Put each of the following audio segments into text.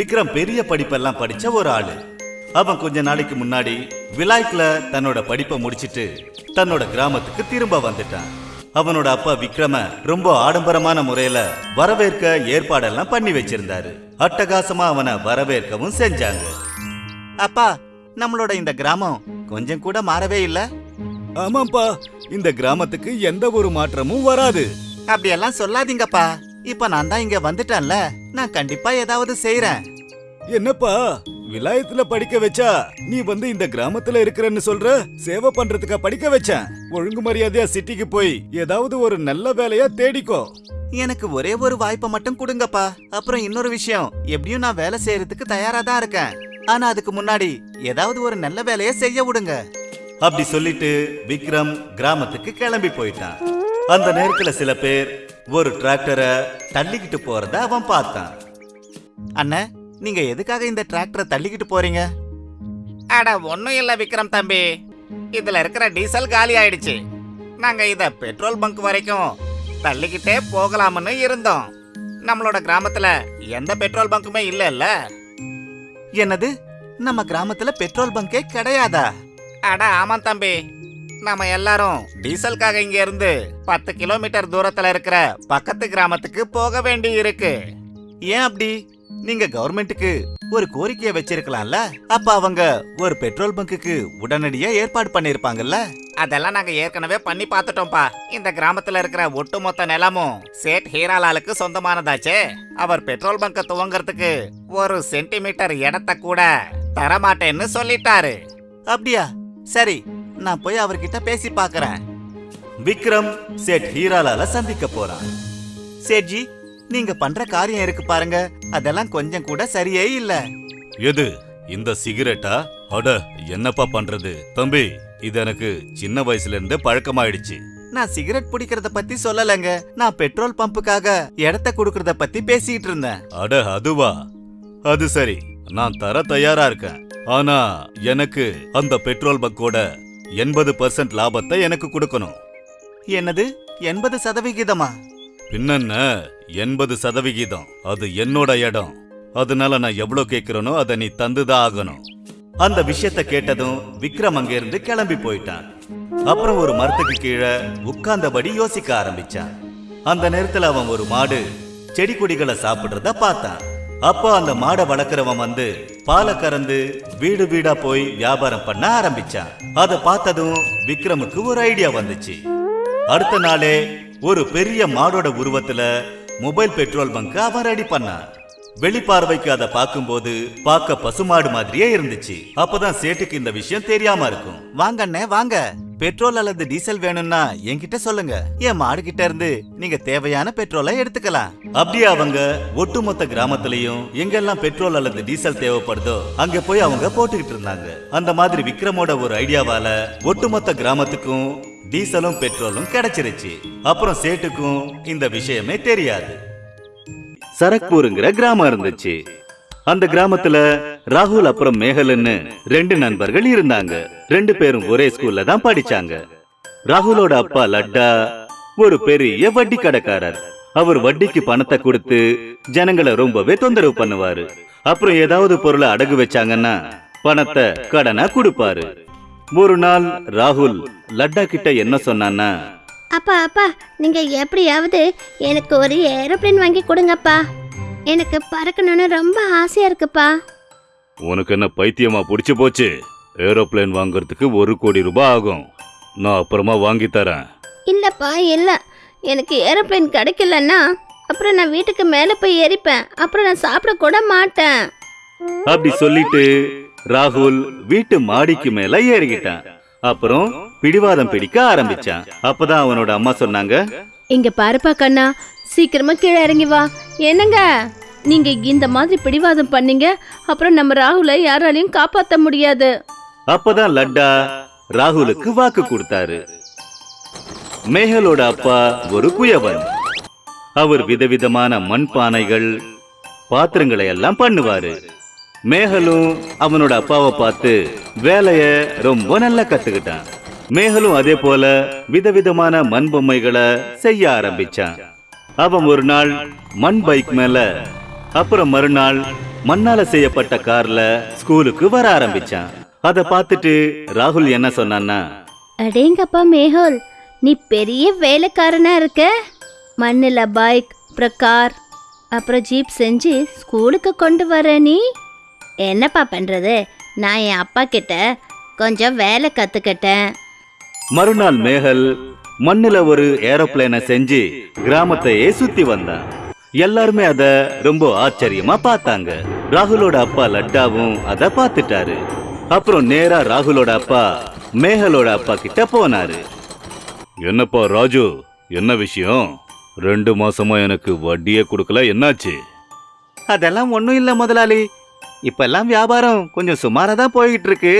விக்ரம் பெரிய படிப்பெல்லாம் படிச்ச ஒரு ஆளு. அவன் கொஞ்ச நாளைக்கு முன்னாடி விலாய்க்ல தன்னோட படிப்பை முடிச்சிட்டு தன்னோட கிராமத்துக்கு திரும்ப வந்துட்டான். அவனோட அப்பா விக்ரம ரொம்ப ஆடம்பரமான முறையில வரவேற்க ஏற்பாடெல்லாம் பண்ணி வச்சிருந்தாரு. அட்டகாசமா அவனை வரவேற்கவும் செஞ்சாங்க. அப்பா நம்மளோட இந்த கிராமம் கொஞ்சம் கூட மாறவே இல்ல? ஆமாப்பா இந்த கிராமத்துக்கு எந்த ஒரு மாற்றமும் வராது. அப்படியெல்லாம் சொல்லாதீங்கப்பா. இப்ப நான் தான் இங்க வந்துட்டேன்ல. நான் கண்டிப்பா ஏதாவது செய்யறேன் என்னப்பா? விலாயத்துல படிக்க வச்சா நீ வந்து இந்த கிராமத்துல இருக்கிறன்னு சொல்ற? சேவை பண்றதுக்கா படிக்க வச்சேன். ஒழுங்கு மரியாதையா சிட்டிக்கு போய் ஏதாவது ஒரு நல்ல வேலையா தேடிக்கோ. எனக்கு ஒரே ஒரு வாய்ப்பை மட்டும் கொடுங்கப்பா. அப்புறம் இன்னொரு விஷயம். எப்படியும் நான் வேலை செய்யறதுக்கு தயாரா தான் இருக்கேன். ஆனா அதுக்கு முன்னாடி ஏதாவது ஒரு நல்ல வேலையை செய்ய விடுங்க. அப்படி சொல்லிட்டு விக்ரம் கிராமத்துக்கு கிளம்பி போயிட்டான். அந்த நேரத்துல சில பேர் ஒரு டிராக்டரை தள்ளிக்கிட்டு போறத அவன் பார்த்தான். அண்ணே நீங்க எதுக்காக இந்த டிராக்டரை தள்ளிக்கிட்டு போறீங்க? அட ஒண்ணும் இல்ல விக்ரம் தம்பி. இதுல இருக்கிற டீசல் காலி ஆயிடுச்சு. நாங்க இத பெட்ரோல் பங்க் வரைக்கும் தள்ளிக்கிட்டே போகலாம்னு இருந்தோம். நம்மளோட கிராமத்துல எந்த பெட்ரோல் பங்க்குமே இல்ல என்னது? நம்ம கிராமத்துல பெட்ரோல் பங்கே கிடையாதா? அட ஆமாம் தம்பி. நாம எல்லாரும் டீசலுக்காக இங்க இருந்து பத்து கிலோமீட்டர் தூரத்துல இருக்கிற பக்கத்து கிராமத்துக்கு போக வேண்டி இருக்கு ஏன் அப்படி? நீங்க கவர்மெண்ட்டுக்கு ஒரு கோரிக்கையை வச்சிருக்கலாம்ல? அப்ப அவங்க ஒரு பெட்ரோல் பங்குக்கு உடனடியா ஏற்பாடு பண்ணிருப்பாங்கல்ல? அதெல்லாம் நாங்க ஏற்கனவே பண்ணி பார்த்துட்டோம்ப்பா. இந்த கிராமத்துல இருக்கிற ஒட்டுமொத்த நிலமும் சேட் ஹீராலாலுக்கு சொந்தமானதாச்சே. அவர் பெட்ரோல் பங்க துவங்கறதுக்கு ஒரு சென்டிமீட்டர் இடத்த கூட தரமாட்டேன்னு சொல்லிட்டாரு. அப்படியா? சரி நான் போய் அவர்கிட்ட பேசி பார்க்கறேன். விக்ரம் சேட் ஹீராலால சந்திக்க போறான். சேட்ஜி நீங்க பண்ற காரியம் இருக்கு பாருங்க. அதெல்லாம் கொஞ்சம் கூட சரியே இல்ல. எது? இந்த சிகரெட்டா? அட என்னப்பா பண்றது? தம்பி இது எனக்கு சின்ன வயசுல இருந்தே பழக்கமாயிடுச்சு. நான் சிகரெட் பிடிக்கிறத பத்தி சொல்லலங்க. நான் பெட்ரோல் பம்புக்காக இடத்த கொடுக்கறத பத்தி பேசிட்டு இருந்தேன். அட அதுவா? அது சரி. நான் தர தயாரா இருக்கேன். ஆனா எனக்கு அந்த பெட்ரோல் பங்கோட எண்பது பர்சன்ட் லாபத்தை எனக்கு கொடுக்கணும். என்னது? எண்பது சதவிகிதமா? பின்னென்ன? எண்பது சதவிகிதம். அது என்னோட இடம். அதனால நான் எவ்வளவு கேக்குறேனோ அதை நீ தந்துதான் ஆகணும். அந்த விஷயத்த கேட்டதும் விக்ரம் அங்கிருந்து கிளம்பி போயிட்டான். அப்புறம் ஒரு மரத்துக்கு கீழே உட்கார்ந்தபடி யோசிக்க ஆரம்பிச்சான். அந்த நேரத்துல அவன் ஒரு மாடு செடி கொடிகளை சாப்பிடுறத பார்த்தான். அப்போ அந்த மாடை வளர்க்குறவன் வந்து பாலை கறந்து வீடு வீடா போய் வியாபாரம் பண்ண ஆரம்பிச்சான். அதை பார்த்ததும் விக்ரமுக்கு ஒரு ஐடியா வந்துச்சு. அடுத்த நாளே ஒரு பெரிய மாடோட உருவத்துல மொபைல் பெட்ரோல் பங்க் அவன் ரெடி பண்ணான் வெளிப்பார்வைக்கு அதை பார்க்கும்போது பார்க்க பசுமாடு மாதிரியே இருந்துச்சு. அப்பதான் சேட்டுக்கு இந்த விஷயம் தெரியாம இருக்கும். வாங்க அண்ணே வாங்க. பெட்ரோல் அல்லது டீசல் வேணும்னா என்கிட்ட சொல்லுங்க. என் மாடு கிட்ட இருந்து நீங்க தேவையான பெட்ரோலை எடுத்துக்கலாம். அப்படியே அவங்க ஒட்டுமொத்த கிராமத்திலையும் எங்கெல்லாம் பெட்ரோல் அல்லது டீசல் தேவைப்படுதோ அங்க போய் அவங்க போட்டுக்கிட்டு இருந்தாங்க. அந்த மாதிரி விக்ரமோட ஒரு ஐடியாவால ஒட்டுமொத்த கிராமத்துக்கும் டீசலும் பெட்ரோலும் கிடைச்சிருச்சு. அப்புறம் சேட்டுக்கும் இந்த விஷயமே தெரியாது. சரக்பூருங்கிற கிராமம் இருந்துச்சு. அந்த கிராமத்துல ராகுல் அப்புறம் மேகலன்னு ரெண்டு நண்பர்கள் இருந்தாங்க. ரெண்டு பேரும் ஒரே ஸ்கூல்ல தான் படிச்சாங்க. ராகுலோட அப்பா லட்டா ஒரு பெரிய வட்டி கடைக்காரர். அவர் வட்டிக்கு பணத்தை கொடுத்து ஜனங்களை ரொம்பவே தொந்தரவு பண்ணுவாரு. அப்புறம் ஏதாவது பொருளை அடகு வச்சாங்கன்னா பணத்தை கடனா கொடுப்பாரு. ஒரு நாள் ராகுல் லட்டா கிட்ட என்ன சொன்னான்னா அப்பா அப்பா நீங்க எப்படியாவது எனக்கு ஒரு ஏரோப்ளேன் வாங்கி கொடுங்கப்பா. எனக்கு பறக்கணும்னு ரொம்ப ஆசையா இருக்குப்பா. உனக்கு என்ன பைத்தியமா புடிச்சு போச்சு? ஏரோப்ளேன் வாங்குறதுக்கு ஒரு கோடி ரூபாய் ஆகும். நான் அப்புறமா வாங்கி தரேன். இல்லப்பா இல்ல. எனக்கு ஏரோப்ளேன் கிடைக்கலன்னா அப்புறம் நான் வீட்டுக்கு மேலே போய் ஏறிப்பேன். அப்புறம் நான் சாப்பிட கூட மாட்டேன். அப்படி சொல்லிட்டு ராகுல் வீட்டு மாடிக்கு மேல ஏறிக்கிட்டான். அப்புறம் பிடிவாதம் பிடிக்க ஆரம்பிச்சான். அப்பதான் அவனோட அம்மா சொன்னாங்க இங்க பாருப்பா கண்ணா சீக்கிரமா கீழே இறங்கி வா. என்னங்க? நீங்க இந்த மாதிரி பிடிவாதம் பண்ணீங்க அப்புறம் நம்ம ராகுலை யாராலையும் காப்பாத்த முடியாது. அப்பதான் லட்டா ராகுலுக்கு வாக்கு கொடுத்தாரு. மேகலோட அப்பா ஒரு குயவன் அவர் விதவிதமான மண் பானைகள் பாத்திரங்களை எல்லாம் பண்ணுவாரு. மேகலும் அவனோட அப்பாவை பார்த்து வேலைய ரொம்ப நல்லா கத்துக்கிட்டான். மேகலும் அதே போல விதவிதமான மண் பொம்மைகளை செய்ய ஆரம்பிச்சான். அவன் ஒரு நாள் மண் பைக் மேல அப்புறம் மறுநாள் மண்ணால செய்யப்பட்ட கார்ல ஸ்கூலுக்கு வர ஆரம்பிச்சான். அத பார்த்துட்டு ராகுல் என்ன சொன்னான்னா அடேங்கப்பா மேஹோல் நீ பெரிய வேலைக்காரனா இருக்க. மண்ணில் பைக் அப்புறம் கார் அப்புறம் ஜீப் செஞ்சு ஸ்கூலுக்கு கொண்டு வர நீ. என்னப்பா பண்ணுறது நான் என் அப்பா கிட்ட கொஞ்சம் வேலை கற்றுக்கிட்டேன் மறுநாள் மேகல் மண்ணுல ஒரு ஏரோப்ளேனை செஞ்சு கிராமத்தையே சுத்தி வந்தான். எல்லாருமே அத ரொம்ப ஆச்சரியமா பார்த்தாங்க. ராகுலோட அப்பா லட்டாவும் அத பார்த்துட்டாரு. அப்புறம் நேரா ராகுலோட அப்பா மேகலோட அப்பா கிட்ட போனாரு. என்னப்பா ராஜு என்ன விஷயம்? ரெண்டு மாசமா எனக்கு வட்டியே கொடுக்கல என்னாச்சு? அதெல்லாம் ஒன்றும் இல்லை முதலாளி. இப்பெல்லாம் வியாபாரம் கொஞ்சம் சுமாராக தான் போய்கிட்டு இருக்கு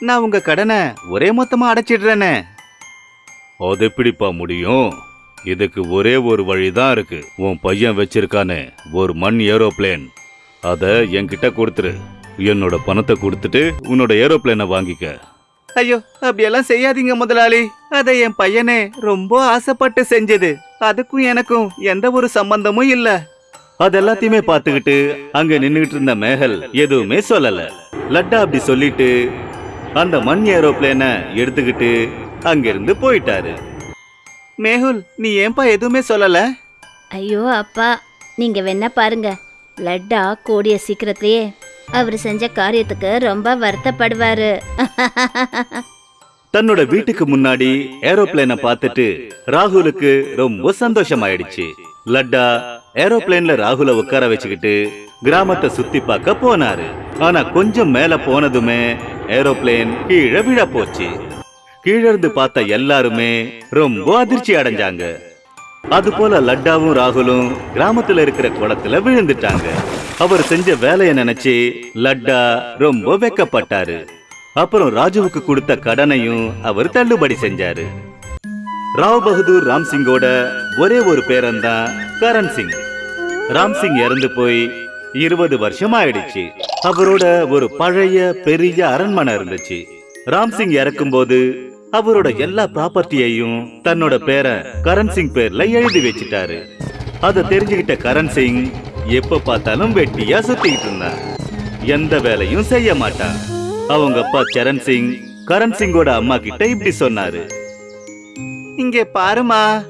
நான் உங்க கடனை ஒரே மொத்தமா அடைச்சிடுறேனே. அது எப்படிப்பா முடியும்? இதுக்கு ஒரே ஒரு வழிதான் இருக்கு. உன் பையன் வச்சிருக்கானே ஒரு மண் ஏரோப்ளேன். அத என்கிட்ட கொடுத்துரு. என்னோட பணத்தை கொடுத்துட்டு உன்னோட ஏரோப்ளேனை வாங்கிக்க. ஐயோ அப்படியெல்லாம் செய்யாதீங்க முதலாளி. அதை என் பையனே ரொம்ப ஆசைப்பட்டு செஞ்சது. அதுக்கும் எனக்கும் எந்த ஒரு சம்பந்தமும் இல்ல. அது எல்லாத்தையுமே பார்த்துக்கிட்டு அங்க நின்னுகிட்டு இருந்த மேகல் எதுவுமே சொல்லல. லட்டா அப்படி சொல்லிட்டு அந்த மண் ஏரோப்ளேனை எடுத்துக்கிட்டு அங்கிருந்து போயிட்டாரு. மேகுல் நீ ஏன்பா எதுவுமே சொல்லல? ஐயோ அப்பா நீங்கள் வேணா பாருங்க. லட்டா கூடிய சீக்கிரத்திலேயே அவர் செஞ்ச காரியத்துக்கு ரொம்ப வருத்தப்படுவாரு. தன்னோட வீட்டுக்கு முன்னாடி ஏரோப்ளேனை பார்த்துட்டு ராகுலுக்கு ரொம்ப சந்தோஷமாயிடுச்சு. லட்டா ஏரோப்ளேன்ல ராகுல உட்கார வச்சுக்கிட்டு கிராமத்தை சுத்தி பார்க்க போனாரு. ஆனா கொஞ்சம் மேல போனதுமே ஏரோப்ளேன் கீழே விழ போச்சு. கீழ இருந்து பார்த்த எல்லாருமே ரொம்ப அதிர்ச்சி அடைஞ்சாங்க. அது போல லட்டாவும் ராகுலும் கிராமத்துல இருக்கிற குளத்துல விழுந்துட்டாங்க. அவர் செஞ்ச வேலையை நினைச்சு லட்டா ரொம்ப வெக்கப்பட்டாரு. அப்புறம் ராஜுவுக்கு கொடுத்த கடனையும் அவர் தள்ளுபடி செஞ்சாரு. ராவ் பகதூர் ராம் சிங்கோட ஒரே ஒரு பேரன் தான் கரண் சிங். ராம்சிங் இறந்து போய் இருபது வருஷம் ஆயிடுச்சு அவரோட ஒரு பழைய பெரிய அரண்மனை இருந்துச்சு. ராம்சிங் இறக்கும் இறக்கும்போது அவரோட எல்லா ப்ராப்பர்ட்டியையும் தன்னோட பேரை கரண் சிங் பேர்ல எழுதி வச்சுட்டாரு. அதை தெரிஞ்சுக்கிட்ட கரண் சிங் எப்ப பார்த்தாலும் வெட்டியா சுத்திக்கிட்டு இருந்தான் எந்த வேலையும் செய்ய மாட்டான். அவங்க அப்பா சரண் சிங் கரண் சிங்கோட அம்மா கிட்ட இப்படி சொன்னாரு. இங்கே பாருமா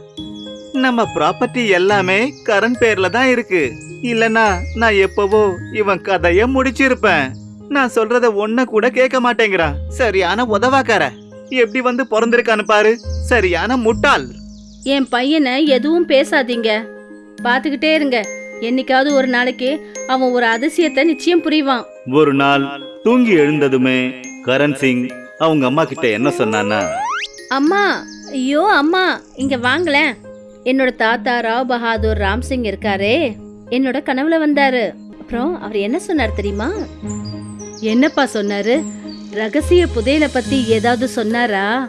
நம்ம ப்ராப்பர்ட்டி எல்லாமே கரண் பேர்ல தான் இருக்கு. இல்லனா நான் எப்பவோ இவன் கதைய முடிச்சிருப்பேன். நான் சொல்றத ஒன்ன கூட கேட்க மாட்டேங்கிறான். சரியான உதவாக்கார. எப்படி வந்து பிறந்திருக்கான்னு பாரு. சரியான முட்டாள். என் பையனை எதுவும் பேசாதீங்க. பார்த்துக்கிட்டே இருங்க. என்னைக்காவது ஒரு நாளைக்கு அவன் ஒரு அதிசயத்தை நிச்சயம் புரிவான். ஒரு நாள் தூங்கி எழுந்ததுமே கரண் சிங் அவங்க அம்மா கிட்ட என்ன சொன்னான்னா அம்மா ஐயோ அம்மா இங்க வாங்களேன். என்னோட தாத்தா ராவ் பஹாதூர் ராம்சிங் இருக்காரே. என்னோட கனவுல வந்தாரு. அப்புறம் அவர் என்ன சொன்னார் தெரியுமா? என்னப்பா சொன்னாரு? ரகசிய புதையல பத்தி ஏதாவது சொன்னாரா?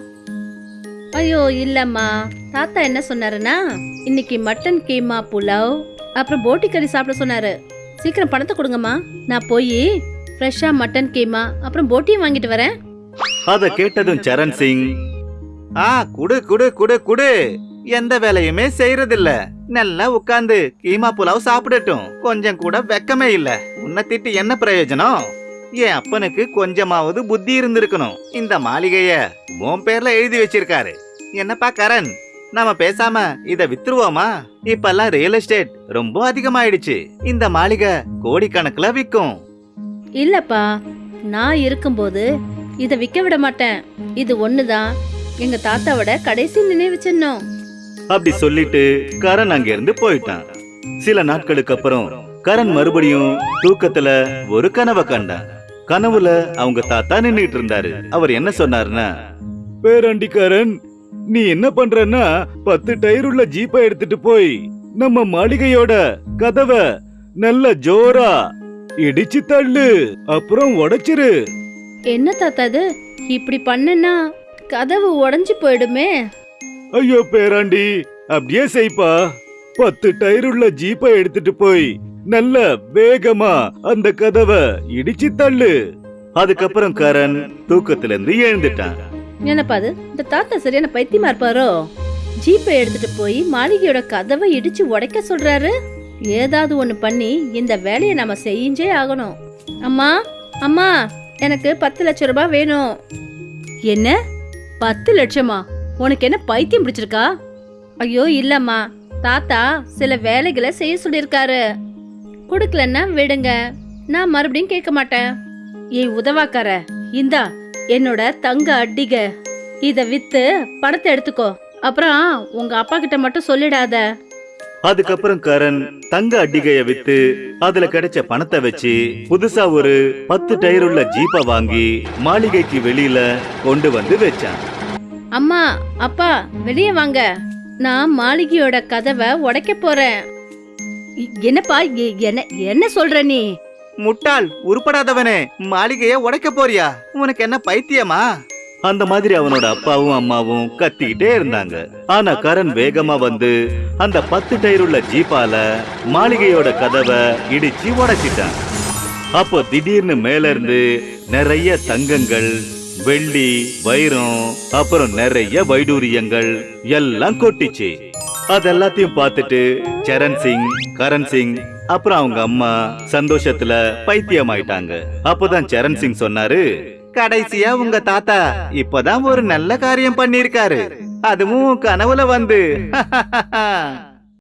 ஐயோ இல்லம்மா. தாத்தா என்ன சொன்னாருன்னா இன்னைக்கு மட்டன் கீமா புலாவ் அப்புறம் போட்டி கறி சாப்பிட சொன்னாரு. சீக்கிரம் பணத்தை கொடுங்கம்மா. நான் போய் ஃப்ரெஷ்ஷா மட்டன் கீமா அப்புறம் போட்டியும் வாங்கிட்டு வரேன். அத கேட்டதும் சரண் சிங். ஆ குடு குடு குடு குடு. எந்த வேலையுமே செய்யறதில்ல நல்லா உட்காந்து கீமா புலாவ் சாப்பிடட்டும். கொஞ்சம் கூட வெக்கமே இல்ல. உன்னை திட்டு என்ன பிரயோஜனம்? என் அப்பனுக்கு கொஞ்சமாவது புத்தி இருந்திருக்கணும். இந்த மாளிகைய உன் பேர்ல எழுதி வச்சிருக்காரு. என்னப்பா கரண்? நாம பேசாம இத வித்துருவோமா? இப்பெல்லாம் ரியல் எஸ்டேட் ரொம்ப அதிகமாயிடுச்சு. இந்த மாளிகை கோடிக்கணக்குல விற்கும் இல்லப்பா நான் இருக்கும்போது இத விக்க விட மாட்டேன். இது ஒண்ணுதான். எங்க தாத்தாவோட கடைசி நினைவு சின்னம். அப்படி சொல்லிட்டு கரண் அங்கிருந்து போயிட்டான். சில நாட்களுக்கு அப்புறம் கரண் மறுபடியும் தூக்கத்துல ஒரு கனவை கண்டான். கனவுல அவங்க தாத்தா நின்னுட்டு இருந்தாரு. அவர் என்ன சொன்னாருன்னா பேராண்டிக்காரன் நீ என்ன பண்றன்னா பத்து டயர் உள்ள ஜீப்பை எடுத்துட்டு போய் நம்ம மாளிகையோட கதவை நல்ல ஜோரா இடிச்சு தள்ளு அப்புறம் உடைச்சிரு. என்ன தாத்தா இது? இப்படி பண்ணனா கதவு உடைஞ்சு போயிடுமே. ஐயோ பேராண்டி. அப்படியே செய்ப்பா. பத்து டயர் உள்ள ஜீப்பை எடுத்துட்டு போய் நல்ல வேகமா அந்த கதவை இடிச்சு தள்ளு. அதுக்கப்புறம் கரண் தூக்கத்துல இருந்து எழுந்துட்டான். என்னப்பா அது? இந்த தாத்தா சரியான பைத்தியமா இருப்பாரோ? ஜீப்பை எடுத்துட்டு போய் மாளிகையோட கதவை இடிச்சு உடைக்க சொல்றாரு. ஏதாவது ஒன்று பண்ணி இந்த வேலையை நம்ம செஞ்சே ஆகணும். அம்மா அம்மா எனக்கு பத்து லட்சம் ரூபாய் வேணும். என்ன? பத்து லட்சமா? உனக்கு என்ன பைத்தியம் பிடிச்சிருக்கா? ஐயோ இல்லம்மா. தாத்தா சில வேலைகளை செய்ய சொல்லியிருக்காரு. கொடுக்கலன்னா விடுங்க. நான் மறுபடியும் கேட்க மாட்டேன். ஏய் உதவாக்கார இந்தா என்னோட தங்க அட்டிக. இத வித்து பணத்தை எடுத்துக்கோ. அப்புறம் உங்க அப்பா கிட்ட மட்டும் சொல்லிடாத. அதுக்கப்புறம் கரண் தங்க அட்டிகைய வித்து அதுல கிடைச்ச பணத்தை வச்சு புதுசா ஒரு பத்து டயர் உள்ள ஜீப்பை வாங்கி மாளிகைக்கு வெளியில கொண்டு வந்து வச்சான். அம்மா அப்பா வெளியே வாங்க. நான் மாளிகையோட கதவை உடைக்க போறேன். என்னப்பா என்ன என்ன சொல்ற நீ? முட்டாள் உருப்படாதவனே. மாளிகைய உடைக்க போறியா? உனக்கு என்ன பைத்தியமா? அந்த மாதிரி அவனோட அப்பாவும் அம்மாவும் கத்திக்கிட்டே இருந்தாங்க. ஆனா கரண் வேகமா வந்து அந்த பத்து டயர் உள்ள ஜீப்பால மாளிகையோட கதவை இடிச்சு உடைச்சிட்டான். அப்போ திடீர்னு மேல இருந்து நிறைய தங்கங்கள் வெள்ளி வைரம் அப்புறம் நிறைய வைடூரியங்கள் எல்லாம் கொட்டிச்சு. அதெல்லாத்தையும் பார்த்துட்டு சரண் சிங் கரண் சிங் அப்புறம் அவங்க அம்மா சந்தோஷத்துல பைத்தியமாயிட்டாங்க. அப்பதான் சரண் சிங் சொன்னாரு கடைசியா உங்க தாத்தா இப்பதான் ஒரு நல்ல காரியம் பண்ணிருக்காரு அதுவும் கனவுல வந்து.